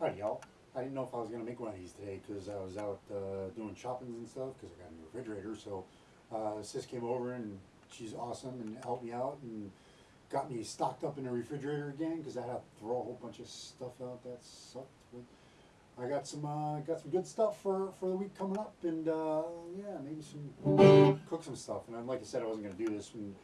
Hi, y'all. I didn't know if I was gonna make one of these today because I was out uh, doing shoppings and stuff because I got a new refrigerator. So uh, sis came over and she's awesome and helped me out and got me stocked up in the refrigerator again because I had to throw a whole bunch of stuff out that sucked. But I got some uh, got some good stuff for for the week coming up and uh, yeah, maybe some cook some stuff. And like I said, I wasn't gonna do this. And,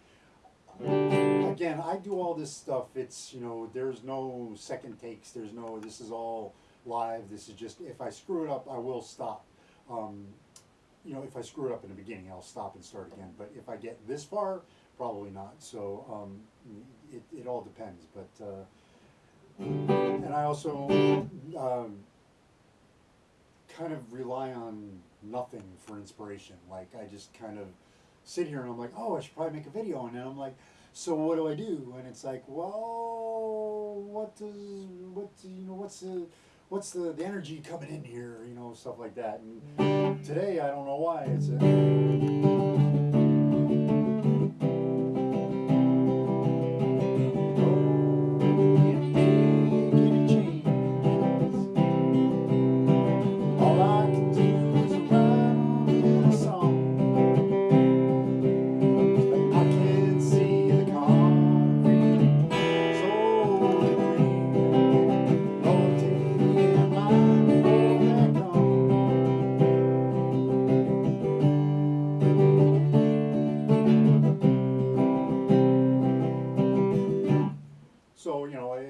again, I do all this stuff. It's you know, there's no second takes. There's no. This is all live. This is just if I screw it up, I will stop. Um, you know, if I screw it up in the beginning, I'll stop and start again. But if I get this far, probably not. So um, it it all depends. But uh, and I also um, kind of rely on nothing for inspiration. Like I just kind of sit here and I'm like, oh, I should probably make a video, and then I'm like, so what do I do? And it's like, well, what does what you know what's the what's the, the energy coming in here? You know, stuff like that. And mm-hmm. today I don't know why it's a.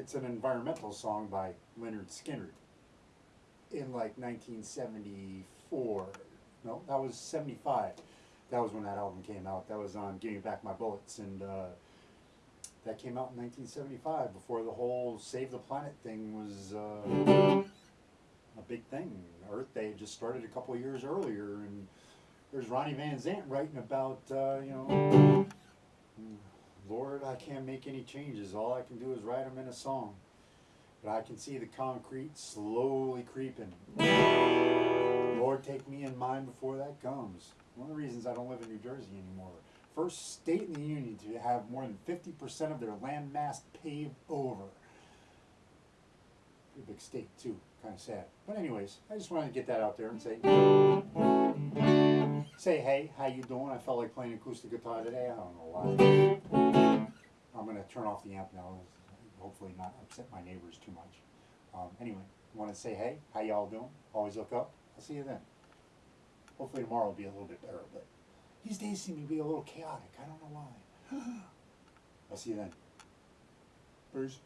it's an environmental song by Lynyrd Skynyrd in like 1974. No, that was 75. That was when that album came out. That was on Give Me Back My Bullets. And uh, that came out in 1975 before the whole Save the Planet thing was uh, a big thing. Earth Day just started a couple years earlier. And there's Ronnie Van Zant writing about, uh, you know, Lord, I can't make any changes. All I can do is write them in a song. But I can see the concrete slowly creeping. Lord, take me in mind before that comes. One of the reasons I don't live in New Jersey anymore. First state in the union to have more than 50% of their land mass paved over. Pretty big state, too. Kind of sad. But, anyways, I just wanted to get that out there and say, say hey, how you doing? I felt like playing acoustic guitar today. I don't know why. I'm gonna turn off the amp now. Hopefully not upset my neighbors too much. Um, anyway, want to say hey, how y'all doing? Always look up. I'll see you then. Hopefully tomorrow will be a little bit better, but these days seem to be a little chaotic. I don't know why. I'll see you then. Bruce.